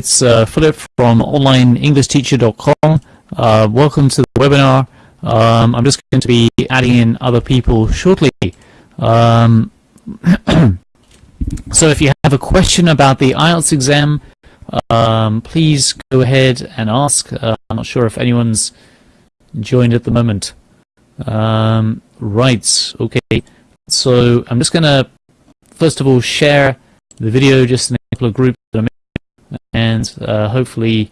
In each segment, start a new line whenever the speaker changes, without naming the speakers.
it's uh, Philip from onlineenglishteacher.com. Uh, welcome to the webinar. Um, I'm just going to be adding in other people shortly. Um, so if you have a question about the IELTS exam, um, please go ahead and ask. Uh, I'm not sure if anyone's joined at the moment. Um, right, okay. So I'm just going to, first of all, share the video just in a couple of groups and uh, hopefully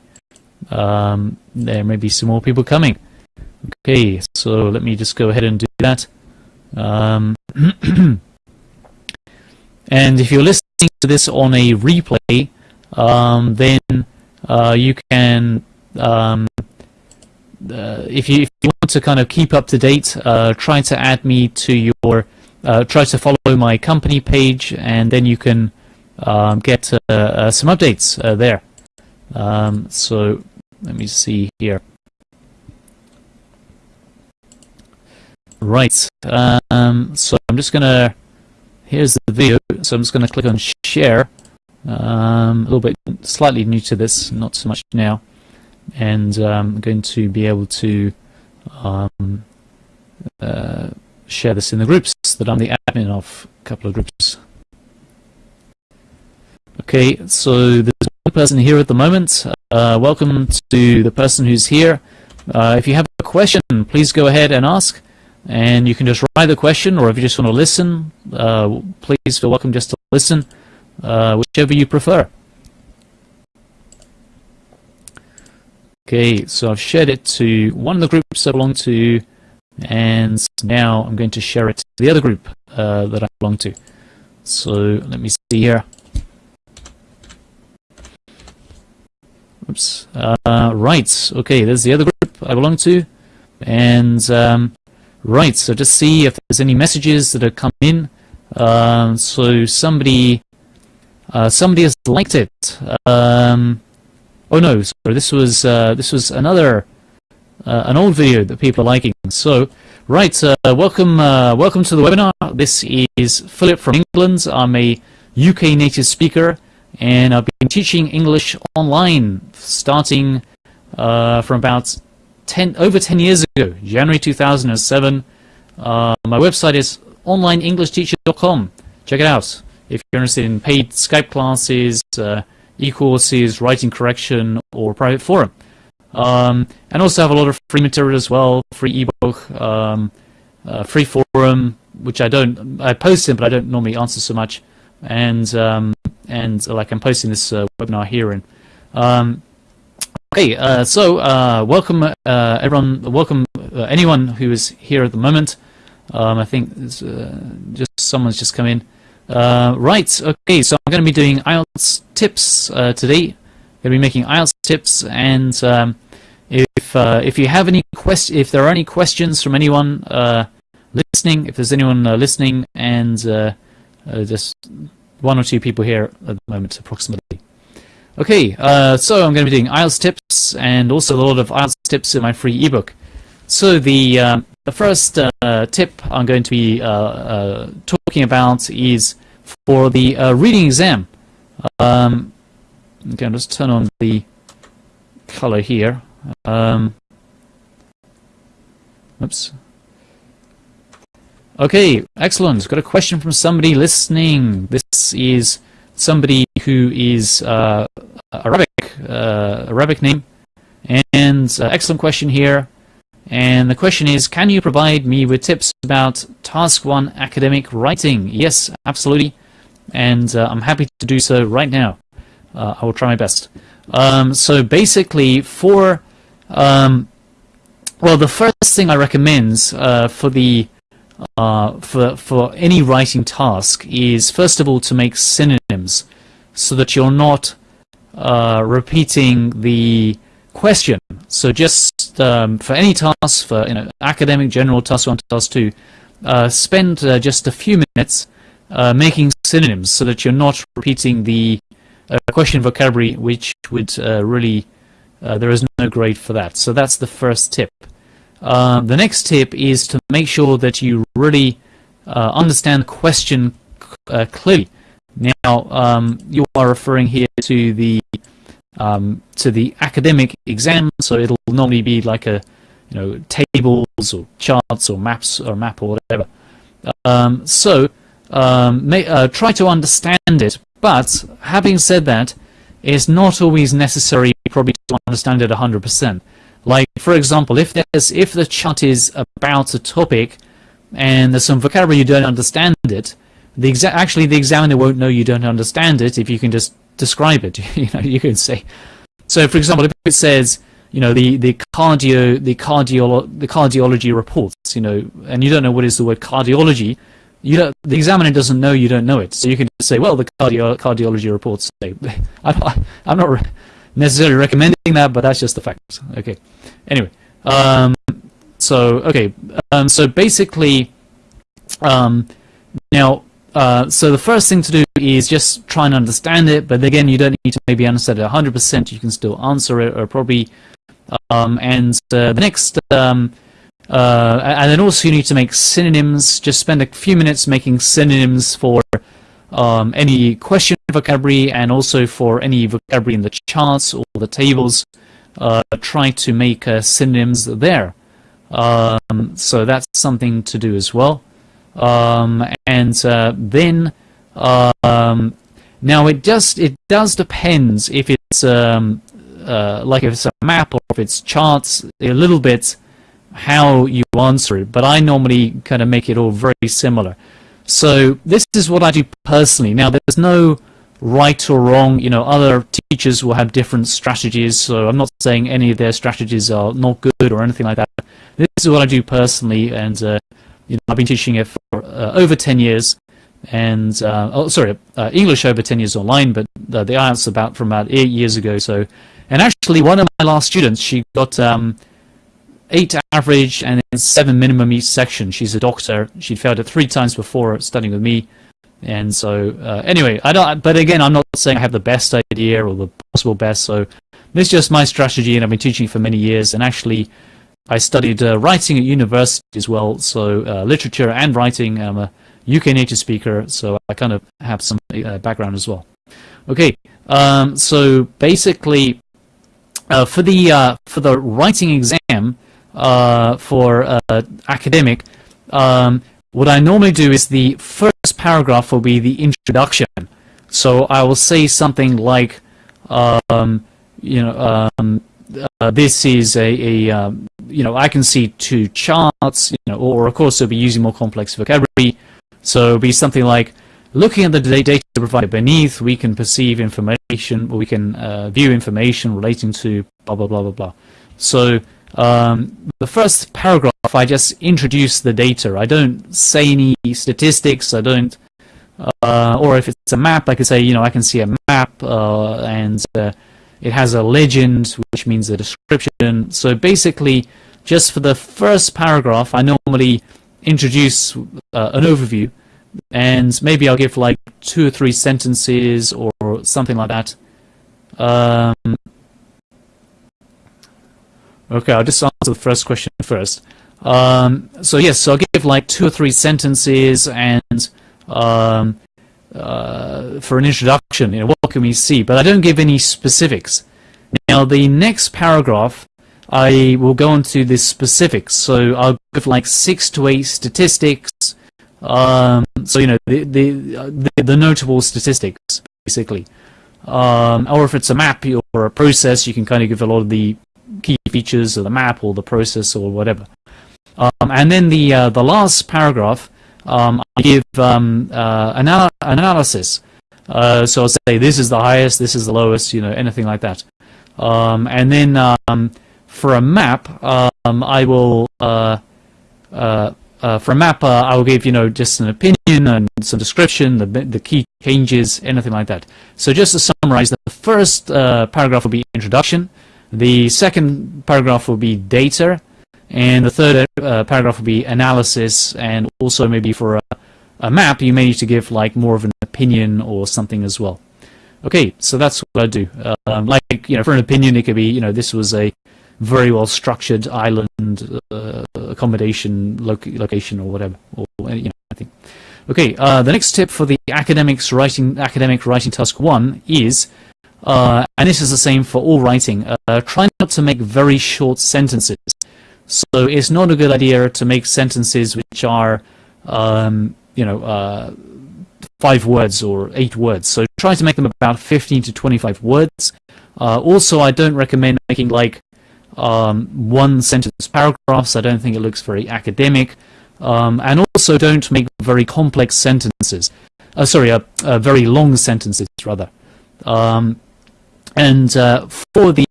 um, there may be some more people coming. Okay, so let me just go ahead and do that. Um, and if you're listening to this on a replay, um, then uh, you can, um, uh, if, you, if you want to kind of keep up to date, uh, try to add me to your, uh, try to follow my company page, and then you can um, get uh, uh, some updates uh, there. Um, so let me see here. Right, um, so I'm just gonna, here's the video, so I'm just gonna click on share, um, a little bit slightly new to this, not so much now, and um, I'm going to be able to um, uh, share this in the groups that I'm the admin of, a couple of groups. Okay, so there's one person here at the moment. Uh, welcome to the person who's here. Uh, if you have a question, please go ahead and ask. And you can just write the question, or if you just want to listen, uh, please feel welcome just to listen, uh, whichever you prefer. Okay, so I've shared it to one of the groups I belong to, and now I'm going to share it to the other group uh, that I belong to. So let me see here. Oops. Uh, right. Okay, there's the other group I belong to. And, um, right, so just see if there's any messages that have come in. Um, so somebody, uh, somebody has liked it. Um, oh no, sorry, this was, uh, this was another, uh, an old video that people are liking. So, right, uh, welcome, uh, welcome to the webinar. This is Philip from England. I'm a UK native speaker and I've been teaching English online starting uh, from about 10 over 10 years ago, January 2007. Uh, my website is onlineenglishteacher.com. Check it out if you're interested in paid Skype classes, uh, e-courses, writing correction, or private forum. Um, and also have a lot of free material as well, free ebook, um, uh, free forum, which I don't, I post in, but I don't normally answer so much. And um, and uh, like I'm posting this uh, webinar here in. Um, okay, uh, so uh, welcome uh, everyone, welcome uh, anyone who is here at the moment. Um, I think just someone's just come in. right, okay, so I'm going to be doing IELTS tips today. Going to be making IELTS tips, and um, if if you have any quest, if there are any questions from anyone listening, if there's anyone listening, and just one or two people here at the moment, approximately. Okay, uh, so I'm going to be doing IELTS tips and also a lot of IELTS tips in my free ebook. So the uh, the first uh, tip I'm going to be uh, uh, talking about is for the uh, reading exam. Um, okay, I'll just turn on the color here. Um, oops. Okay, excellent. Got a question from somebody listening. This is somebody who is uh, Arabic, uh, Arabic name, and uh, excellent question here. And the question is, can you provide me with tips about Task 1 academic writing? Yes, absolutely. And uh, I'm happy to do so right now. Uh, I will try my best. Um, so basically, for, um, well, the first thing I recommend uh, for the uh, for, for any writing task is first of all to make synonyms so that you're not uh, repeating the question. So just um, for any task, for you know, academic, general, task 1, task 2, uh, spend uh, just a few minutes uh, making synonyms so that you're not repeating the uh, question vocabulary which would really, there is no grade for that. So that's the first tip. Um, the next tip is to make sure that you really uh, understand the question uh, clearly. Now, um, you are referring here to the um, to the academic exam. So it'll normally be like a you know tables or charts or maps or map or whatever. Um, so um, may, uh, try to understand it. But having said that, it's not always necessary probably to understand it 100%. Like for example, if there's if the chat is about a topic and there's some vocabulary you don't understand it, the exa actually the examiner won't know you don't understand it if you can just describe it. you know, you can say. So, for example, if it says, you know, the the cardio the cardio the cardiology reports, you know, and you don't know what is the word cardiology, you don't, the examiner doesn't know you don't know it. So you can just say, well, the cardio cardiology reports say. I, I'm not necessarily recommending that, but that's just the fact. Okay. Anyway, um, so okay, um, so basically, um, now uh, so the first thing to do is just try and understand it, but again, you don't need to maybe understand it 100%, you can still answer it, or probably, um, and uh, the next, um, uh, and then also you need to make synonyms, just spend a few minutes making synonyms for um, any question vocabulary and also for any vocabulary in the charts or the tables, uh, try to make uh, synonyms there. Um, so that's something to do as well. Um, and uh, then um, now it just it does depends if it's um, uh, like if it's a map or if it's charts a little bit how you answer it but I normally kind of make it all very similar so this is what I do personally. Now there's no right or wrong. You know other teachers will have different strategies so I'm not saying any of their strategies are not good or anything like that. This is what I do personally and uh, you know, I've been teaching it for uh, over 10 years, and uh, oh, sorry, uh, English over 10 years online, but the, the IELTS about from about eight years ago. So, and actually, one of my last students, she got um, eight average and seven minimum each section. She's a doctor. She'd failed it three times before studying with me. And so, uh, anyway, I don't. But again, I'm not saying I have the best idea or the possible best. So, this is just my strategy, and I've been teaching for many years. And actually, I studied uh, writing at university as well, so uh, literature and writing. I'm a UK native speaker, so I kind of have some uh, background as well. Okay, um, so basically, uh, for the uh, for the writing exam for academic, um, what I normally do is the first paragraph will be the introduction. So I will say something like, um, you know, um, uh, this is a, a um, you know, I can see two charts, you know, or of course it'll be using more complex vocabulary. So it'll be something like, looking at the data provided beneath, we can perceive information, or we can uh, view information relating to blah, blah, blah, blah, blah. So um, the first paragraph, I just introduce the data. I don't say any statistics. I don't, uh, or if it's a map, I could say, you know, I can see a map uh, and uh, it has a legend, which means a description. So basically, just for the first paragraph, I normally introduce uh, an overview, and maybe I'll give like two or three sentences or something like that. Um, okay, I'll just answer the first question first. Um, so yes, so I'll give like two or three sentences and um, uh, for an introduction, you know, what can we see? But I don't give any specifics. Now, the next paragraph, I will go into the specifics. So I'll give like six to eight statistics. Um, so, you know, the, the, the, the notable statistics, basically. Um, or if it's a map or a process, you can kind of give a lot of the key features of the map or the process or whatever. Um, and then the, uh, the last paragraph, um, I give um, uh, anal analysis. Uh, so I'll say this is the highest, this is the lowest, you know, anything like that. Um, and then um, for a map, um, I will uh, uh, uh, for a map, I will give you know just an opinion and some description, the the key changes, anything like that. So just to summarize, the first paragraph will be introduction. The second paragraph will be data, and the third uh, paragraph will be analysis, and also maybe for a, a, map, you may need to give like more of an opinion or something as well. Okay, so that's what I do. Um, like, you know, for an opinion, it could be, you know, this was a very well structured island uh, accommodation location or whatever, or, you know, I think. Okay, uh, the next tip for the academics writing, academic writing task one is uh, and this is the same for all writing. Uh, try not to make very short sentences. So it's not a good idea to make sentences which are, um, you know, uh, five words or eight words. So try to make them about 15 to 25 words. Uh, also, I don't recommend making like um, one sentence paragraphs. I don't think it looks very academic. Um, and also don't make very complex sentences. Uh, sorry, uh, very long sentences rather. Um, and uh, for the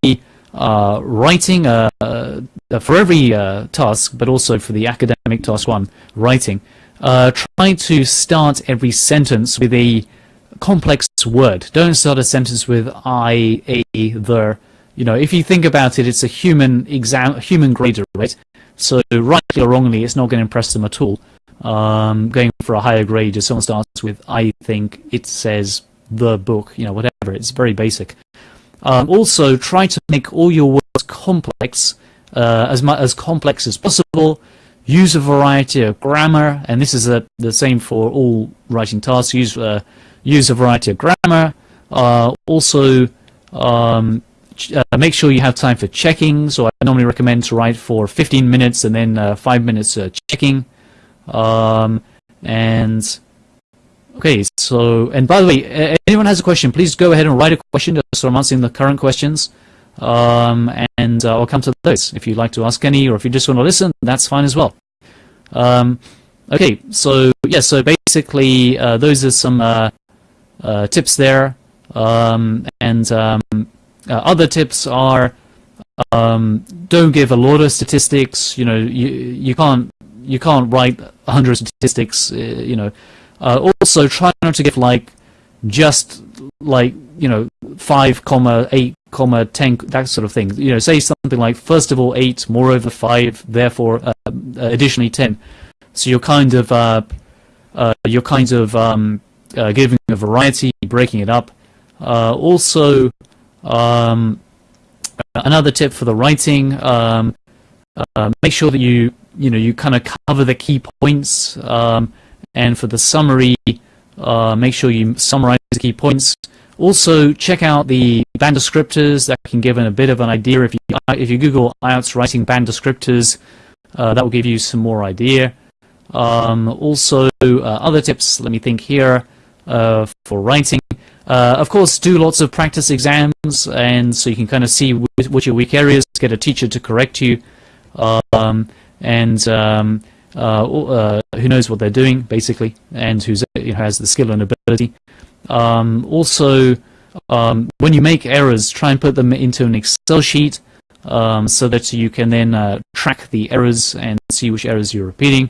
uh, writing, uh, for every task, but also for the academic task one, writing, try to start every sentence with a complex word. Don't start a sentence with I, a, the. You know, if you think about it, it's a human exam, human grader, right? So rightly or wrongly, it's not going to impress them at all. Um, going for a higher grade, if someone starts with I think, it says the book, you know, whatever. It's very basic. Um, also, try to make all your words complex, uh, as as complex as possible. Use a variety of grammar, and this is a, the same for all writing tasks. Use uh, use a variety of grammar. Uh, also, um, uh, make sure you have time for checking. So I normally recommend to write for 15 minutes and then uh, 5 minutes uh, checking. Um, and okay, so, and by the way, anyone has a question, please go ahead and write a question so I'm answering the current questions. Um, and uh, I'll come to those. If you'd like to ask any or if you just want to listen, that's fine as well. Um, okay, so yeah, so basically uh, those are some uh, uh, tips there. Um, and um, uh, other tips are um, don't give a lot of statistics. You know, you you can't you can't write a hundred statistics. Uh, you know, uh, also try not to give like just like you know five comma eight comma ten that sort of thing. You know, say something like first of all eight, moreover five, therefore uh, additionally ten. So you're kind of uh, you're kind of um, uh, giving a variety, breaking it up. Uh, also, um, another tip for the writing: um, uh, make sure that you you know you kind of cover the key points, um, and for the summary, uh, make sure you summarize the key points. Also, check out the band descriptors that can give a bit of an idea. If you if you Google IELTS writing band descriptors, uh, that will give you some more idea. Um, also, uh, other tips. Let me think here. Uh, for writing. Uh, of course, do lots of practice exams, and so you can kind of see what your weak areas, get a teacher to correct you, um, and um, uh, who knows what they're doing, basically, and who has the skill and ability. Um, also, um, when you make errors, try and put them into an Excel sheet um, so that you can then uh, track the errors and see which errors you're repeating.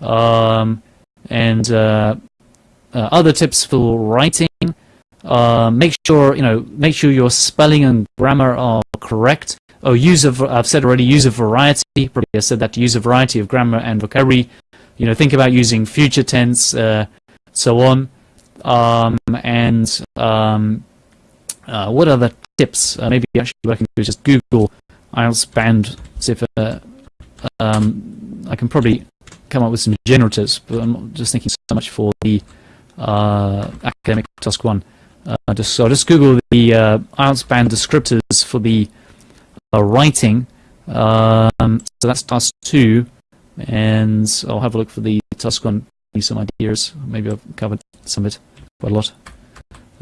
Um, and uh, uh, other tips for writing. Uh, make sure you know make sure your spelling and grammar are correct. Oh, use of I've said already. Use a variety. Probably I said that. Use a variety of grammar and vocabulary. You know, think about using future tense, uh, so on. Um, and um, uh, what other tips? Uh, maybe actually what I can do just Google IELTS band. See if uh, um, I can probably come up with some generatives. But I'm just thinking so much for the uh, academic task one. Uh, just so just Google the IELTS band descriptors for the writing. Um, so that's task two, and I'll have a look for the task one. give Some ideas. Maybe I've covered some of it quite a lot.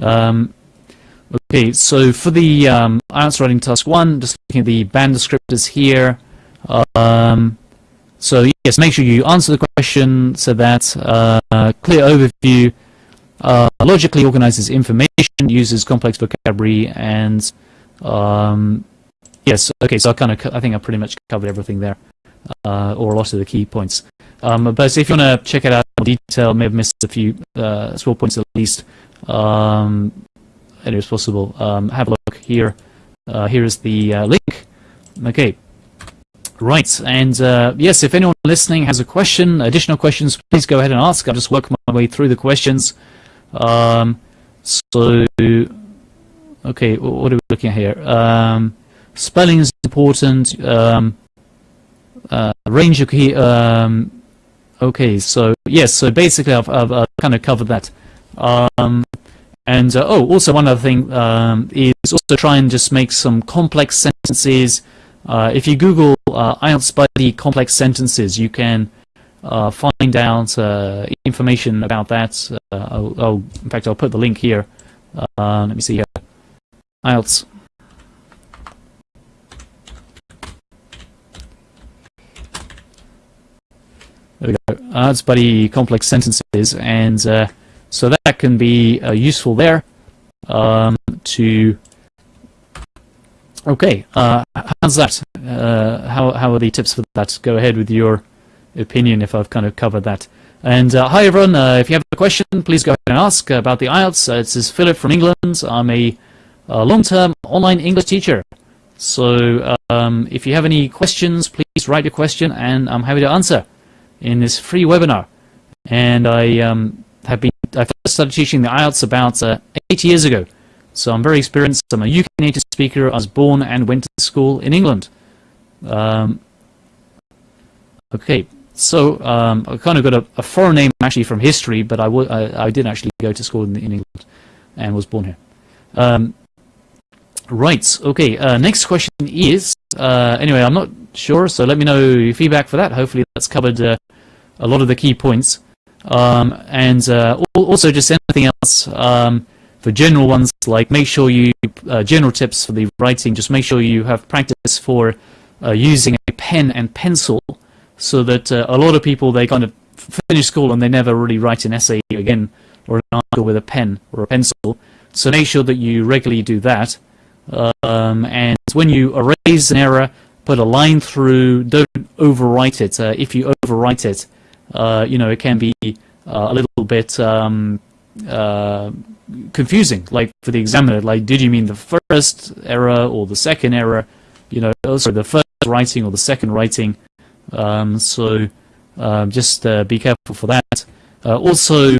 Um, okay, so for the um, writing task one, just looking at the band descriptors here. Um, so yes, make sure you answer the question so that uh, clear overview uh, logically organizes information, uses complex vocabulary, and um, yes, okay. So I kind of, I think I pretty much covered everything there, uh, or a lot of the key points. Um, but if you want to check it out in detail, may have missed a few uh, small points at least. Um, it is possible. Um, have a look here. Uh, here is the uh, link. Okay. Right, and uh, yes, if anyone listening has a question, additional questions, please go ahead and ask. I'll just work my way through the questions. Um, so, okay, what are we looking at here? Um, spelling is important. Um, uh, range of key. Um, okay, so yes, so basically I've, I've, I've, kind of covered that. Um, and uh, oh, also one other thing um, is also try and just make some complex sentences. Uh, if you Google uh, IELTS buddy complex sentences, you can uh, find out uh, information about that. Uh, I'll, I'll, in fact, I'll put the link here. Let me see here. IELTS. There we go. IELTS buddy complex sentences, and uh, so that can be uh, useful there um, to. Okay, how's that? how how are the tips for that? Go ahead with your opinion if I've kind of covered that. And uh, hi everyone, uh, if you have a question, please go ahead and ask about the IELTS. Uh, this is Philip from England. I'm a, a long-term online English teacher. So um, if you have any questions, please write your question and I'm happy to answer in this free webinar. And I um, have been, I first started teaching the IELTS about uh, eight years ago. So I'm very experienced. I'm a UK native speaker. I was born and went to school in England. Um, okay, so um, I kind of got a, a, foreign name actually from history, but I, I, I did actually go to school in, in England and was born here. Um, right, okay, uh, next question is, uh, anyway, I'm not sure, so let me know your feedback for that. Hopefully that's covered uh, a lot of the key points. Um, and uh, also just anything else um, for general ones, like make sure you, uh, general tips for the writing, just make sure you have practice for uh, using a pen and pencil so that a lot of people they kind of finish school and they never really write an essay again or an article with a pen or a pencil. So make sure that you regularly do that. Um, and when you erase an error, put a line through. Don't overwrite it. Uh, if you overwrite it, uh, you know it can be uh, a little bit um, uh, confusing. Like for the examiner, like did you mean the first error or the second error? You know, also the first writing or the second writing. Um, so um, just uh, be careful for that. Also,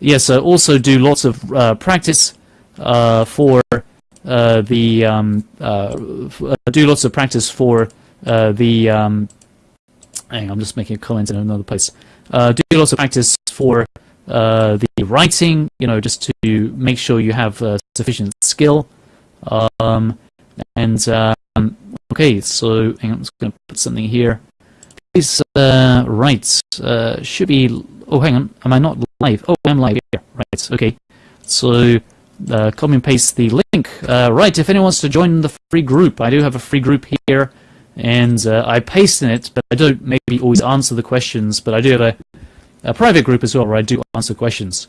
yes, also do lots of practice for the um, do lots of practice for the. Um, hang on, I'm just making a comment in another place. do lots of practice for the writing. You know, just to make sure you have sufficient skill. Um, and um, okay, so hang on, I'm just going to put something here is uh, right. Uh, should be. Oh, hang on. Am I not live? Oh, I'm live here. Right. Okay. So uh, copy and paste the link. Uh, right. If anyone wants to join the free group, I do have a free group here, and uh, I paste in it, but I don't maybe always answer the questions. But I do have a, a private group as well where I do answer questions.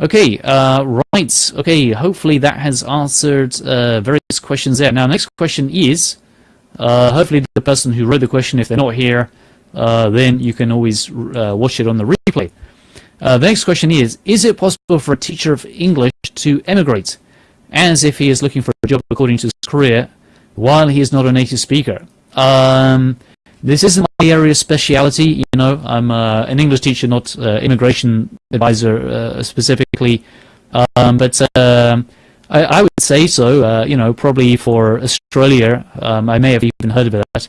Okay, uh, right, okay, hopefully that has answered uh, various questions there. Now, next question is, uh, hopefully the person who wrote the question, if they're not here, then you can always watch it on the replay. Uh, the next question is, is it possible for a teacher of English to emigrate, as if he is looking for a job according to his career, while he is not a native speaker? Um, this isn't my area of speciality, you know, I'm uh, an English teacher, not uh, immigration advisor uh, specifically, um, but um, I, I, would say so, you know, probably for Australia, um, I may have even heard of that,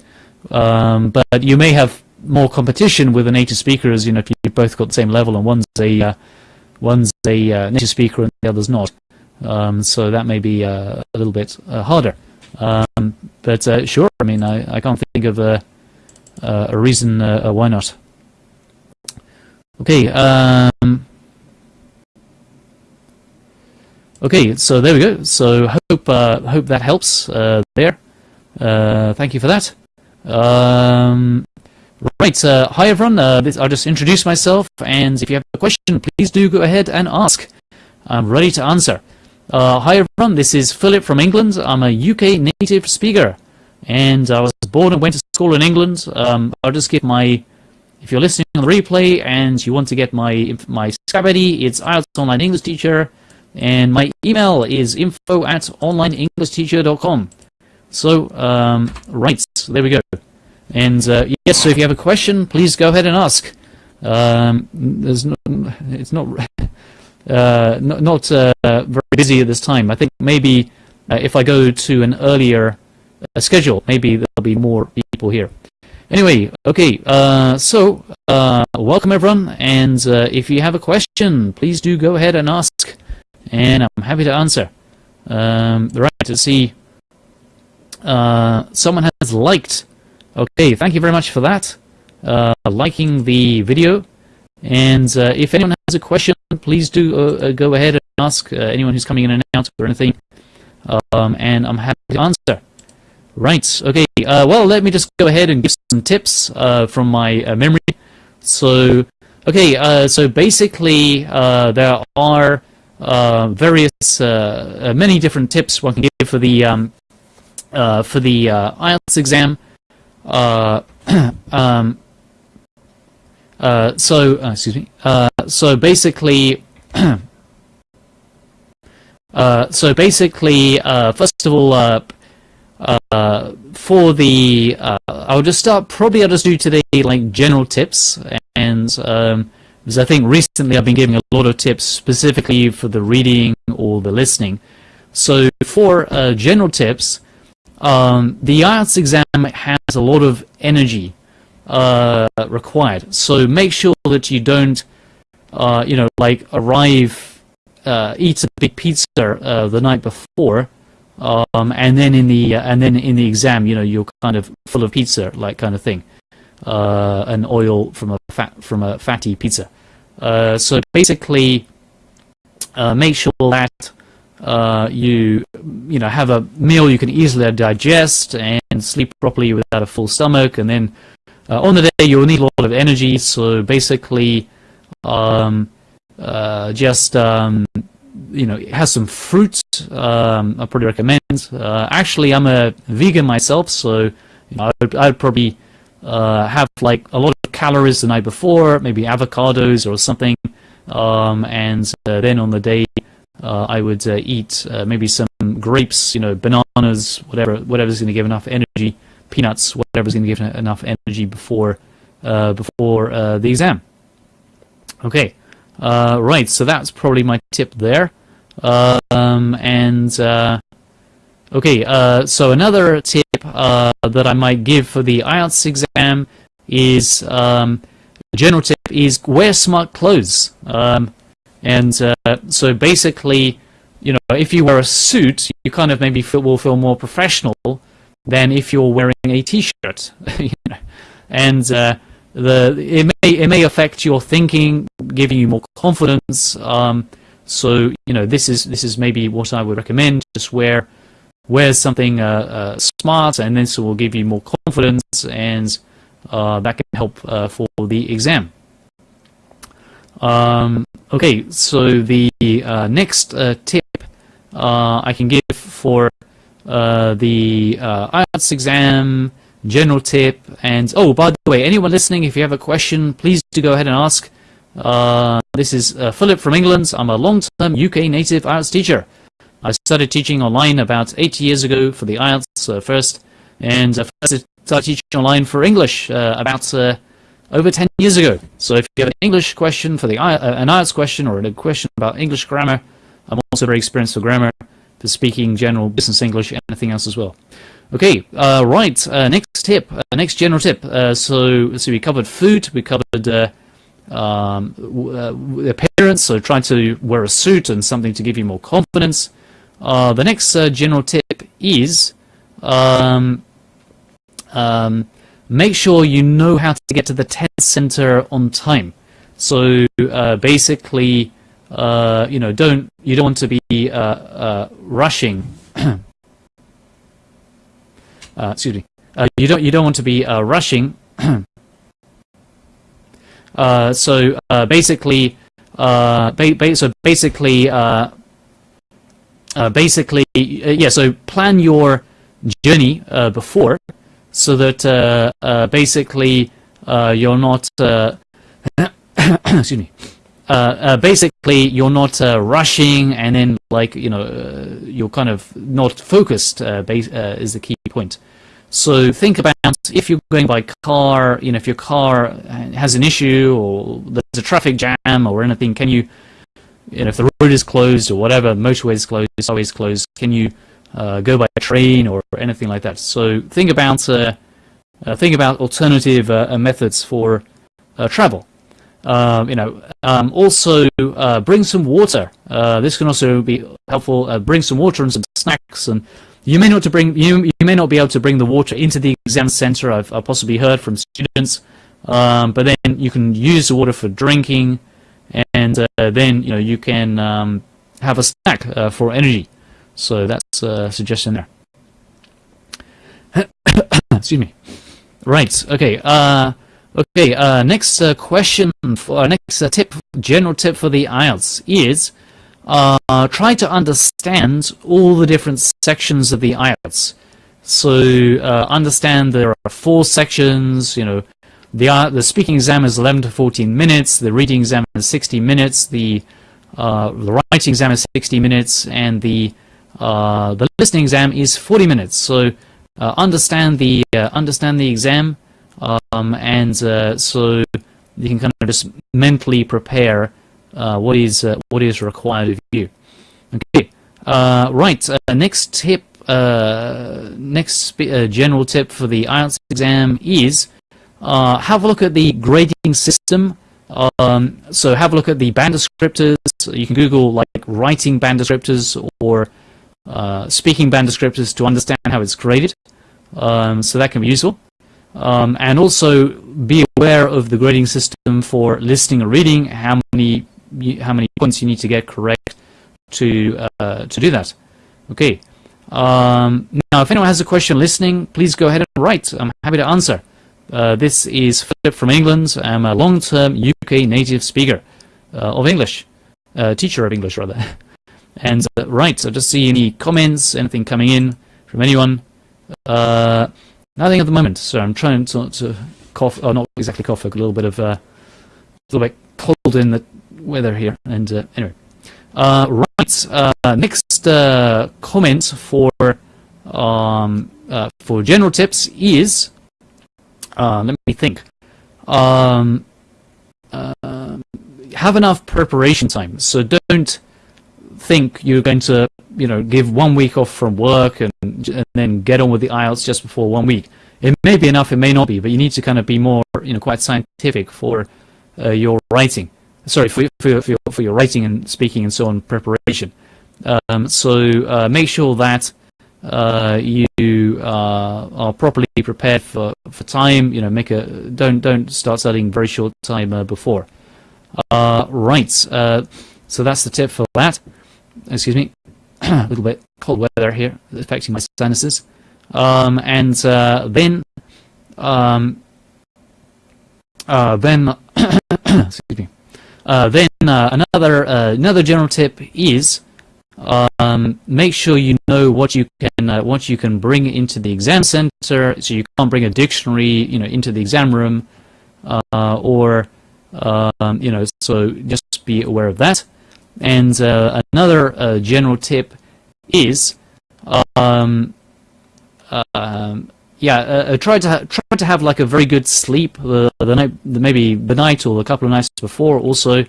um, but you may have more competition with a native speakers, you know, if you've both got the same level and one's a uh, one's a uh, native speaker and the other's not. Um, so that may be uh, a little bit uh, harder. Um, but uh, sure, I mean, I, I can't think of a, a reason why not. Okay. Um, okay, so there we go. So hope hope that helps there. thank you for that. Um, Right, uh, hi everyone, uh, this, I'll just introduce myself, and if you have a question, please do go ahead and ask. I'm ready to answer. Uh, hi everyone, this is Philip from England. I'm a UK native speaker, and I was born and went to school in England. Um, I'll just give my, if you're listening on the replay and you want to get my my Skype ID, it's IELTS Online English Teacher, and my email is info at onlineenglishteacher.com. So, um, right, there we go. And uh, yes, so if you have a question, please go ahead and ask. Um, there's no, it's not uh, not, not uh, very busy at this time. I think maybe uh, if I go to an earlier uh, schedule, maybe there'll be more people here. Anyway, okay, uh, so welcome everyone, and if you have a question, please do go ahead and ask. and I'm happy to answer. Um, right, to see someone has liked. Okay, thank you very much for that. Uh, liking the video. And uh, if anyone has a question, please do uh, uh, go ahead and ask uh, anyone who's coming in and out or anything. Um, and I'm happy to answer. Right, okay, well, let me just go ahead and give some tips from my memory. So, okay, so basically there are various, many different tips one can give for the um, uh, for the uh, IELTS exam. Uh, um, uh, so, uh, excuse me. so basically, so basically, first of all, for the, I'll just start. Probably I'll just do today like general tips, and um, because I think recently I've been giving a lot of tips specifically for the reading or the listening. So for general tips, um, the IELTS exam has a lot of energy uh, required, so make sure that you don't, uh, you know, like arrive, uh, eat a big pizza uh, the night before, um, and then in the and then in the exam, you know, you're kind of full of pizza, like kind of thing, uh, and oil from a fat from a fatty pizza. Uh, so basically, make sure that uh, you you know have a meal you can easily digest and sleep properly without a full stomach and then uh, on the day you'll need a lot of energy so basically um, uh, just um, you know have some fruit um, I probably recommend. Uh, actually I'm a vegan myself so you know, I'd, I'd, probably uh, have like a lot of calories the night before maybe avocados or something um, and then on the day uh, I would uh, eat uh, maybe some grapes, you know, bananas, whatever, whatever's going to give enough energy, peanuts, whatever's going to give enough energy before before the exam. Okay, right. So that's probably my tip there. Um, and Okay, uh, so another tip uh, that I might give for the IELTS exam is, um, general tip is wear smart clothes. Um, and uh, so basically, you know, if you wear a suit, you kind of maybe feel, will feel more professional than if you're wearing a t-shirt. you know? And uh, the it may it may affect your thinking, giving you more confidence. Um, so you know, this is this is maybe what I would recommend. Just wear wear something uh, uh smart, and this will give you more confidence, and uh, that can help uh, for the exam. Um, okay, so the uh, next uh, tip uh, I can give for uh, the uh, IELTS exam, general tip, and oh, by the way, anyone listening, if you have a question, please do go ahead and ask. Uh, this is Philip from England. I'm a long-term UK native IELTS teacher. I started teaching online about eight years ago for the IELTS first, and first started teaching online for English about over 10 years ago. So if you have an English question for the uh, an IELTS question or a question about English grammar, I'm also very experienced for grammar, for speaking general business English, anything else as well. Okay, uh, right, uh, next tip, uh, next general tip. Uh, so, so we covered food, we covered uh, um, appearance, so trying to wear a suit and something to give you more confidence. the next general tip is um, um, make sure you know how to get to the test center on time. So uh, basically, uh, you know, don't you don't want to be uh, uh rushing. Uh, excuse me. Uh, you don't you don't want to be rushing. so basically, ba ba so basically, basically, yeah. So plan your journey before so that uh, uh, basically uh, you're not uh, excuse me uh, uh, basically you're not rushing and then like you know you're kind of not focused is the key point. So think about if you're going by car, you know, if your car has an issue or there's a traffic jam or anything, can you, you know, if the road is closed or whatever, motorway is closed, highway is closed, can you uh, go by train or anything like that. So think about uh, uh think about alternative uh, uh, methods for travel. uh, you know, um, also bring some water. This can also be helpful. Bring some water and some snacks, and you may not to bring you you may not be able to bring the water into the exam center. I've, I've possibly heard from students, um, but then you can use the water for drinking, and then you know you can um, have a snack for energy. So that's a suggestion there. Excuse me. Right. Okay. Uh, Okay, uh, next uh, question, for, uh, next uh, tip, general tip for the IELTS is uh, try to understand all the different sections of the IELTS. So uh, understand there are four sections, you know, the, the speaking exam is 11 to 14 minutes, the reading exam is 60 minutes, the, the writing exam is 60 minutes, and the, the listening exam is 40 minutes. So understand the understand the exam, um, and uh, so you can kind of just mentally prepare uh, what is uh, what is required of you. Okay, uh, right. Uh, next tip, uh, next general tip for the IELTS exam is have a look at the grading system. Um, so have a look at the band descriptors. You can Google like writing band descriptors or speaking band descriptors to understand how it's graded. Um, so that can be useful. Um, and also be aware of the grading system for listening or reading, how many how many points you need to get correct to uh, to do that. Okay. Um, now, if anyone has a question listening, please go ahead and write. I'm happy to answer. Uh, this is Philip from England. I'm a long-term UK native speaker uh, of English, uh, teacher of English rather. and uh, right, so just see any comments, anything coming in from anyone. Uh, Nothing at the moment, so I'm trying to, to cough, or not exactly cough, a little bit of, uh, a little bit cold in the weather here, and uh, anyway. Uh, right, uh, next uh, comment for um, uh, for general tips is, let me think, um, have enough preparation time, so don't think you're going to you know, give one week off from work and, and then get on with the IELTS just before one week. It may be enough, it may not be, but you need to kind of be more, you know, quite scientific for uh, your writing. Sorry, for, for, for, your, for your writing and speaking and so on preparation. Um, so uh, make sure that uh, you uh, are properly prepared for, for time. You know, make a don't don't start studying very short time uh, before. Uh, right. so that's the tip for that. Excuse me. a little bit cold weather here affecting my sinuses. Um, and uh, then, um, uh, then, excuse me. Uh, then uh, another uh, another general tip is um, make sure you know what you can uh, what you can bring into the exam center. So you can't bring a dictionary, you know, into the exam room, or um, you know. So just be aware of that. And uh, another uh, general tip is, um, uh, yeah, uh, try to try to have like a very good sleep the, the night, maybe the night or a couple of nights before also,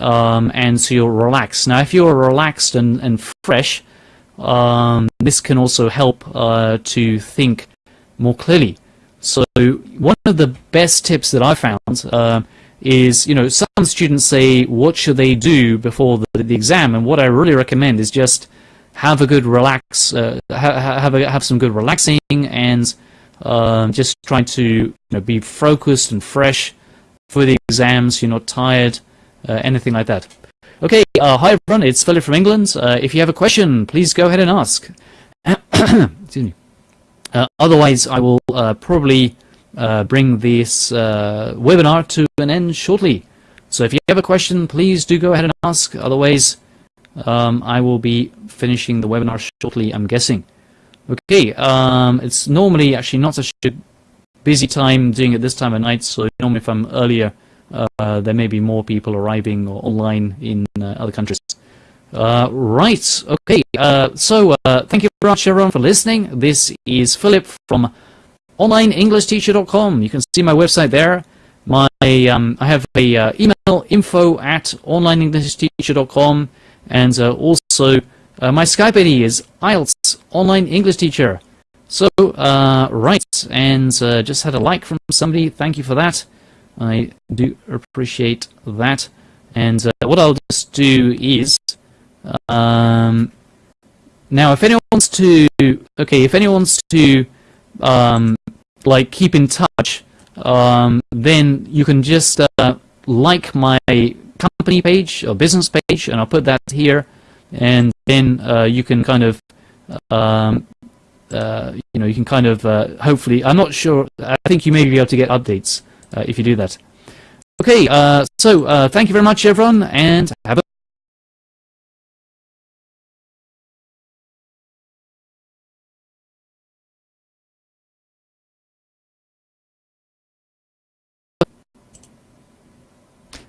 um, and so you're relaxed. Now, if you're relaxed and and fresh, um, this can also help uh, to think more clearly. So one of the best tips that I found uh, is, you know, some students say, what should they do before the, the exam? And what I really recommend is just have a good relax, uh, ha have a, have some good relaxing, and um, just try to you know, be focused and fresh for the exams. You're not tired, uh, anything like that. Okay, uh, hi everyone, it's Philip from England. Uh, if you have a question, please go ahead and ask. Excuse me. Uh, otherwise, I will uh, probably uh, bring this uh, webinar to an end shortly. So if you have a question, please do go ahead and ask. Otherwise, um, I will be finishing the webinar shortly, I'm guessing. Okay, um, it's normally actually not such a busy time doing it this time of night, so normally if I'm earlier, uh, there may be more people arriving or online in uh, other countries. Uh, right, okay, uh, so uh, thank you very much everyone for listening. This is Philip from onlineenglishteacher.com. You can see my website there. My um, I have a uh, email info at onlineenglishteacher.com and uh, also uh, my Skype ID is IELTS Online English Teacher. So uh, right, and uh, just had a like from somebody. Thank you for that. I do appreciate that. And what I'll just do is, um, now if anyone wants to, okay, if anyone wants to, um, like keep in touch, um, then you can just uh, like my company page or business page, and I'll put that here, and then uh, you can kind of, um, uh, you know, you can kind of, uh, hopefully, I'm not sure, I think you may be able to get updates uh, if you do that. Okay, uh, so thank you very much, everyone, and have a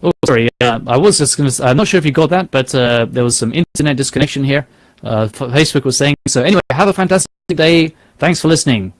Oh, sorry. Uh, I was just going to. I'm not sure if you got that, but uh, there was some internet disconnection here. Uh, Facebook was saying so. Anyway, have a fantastic day. Thanks for listening.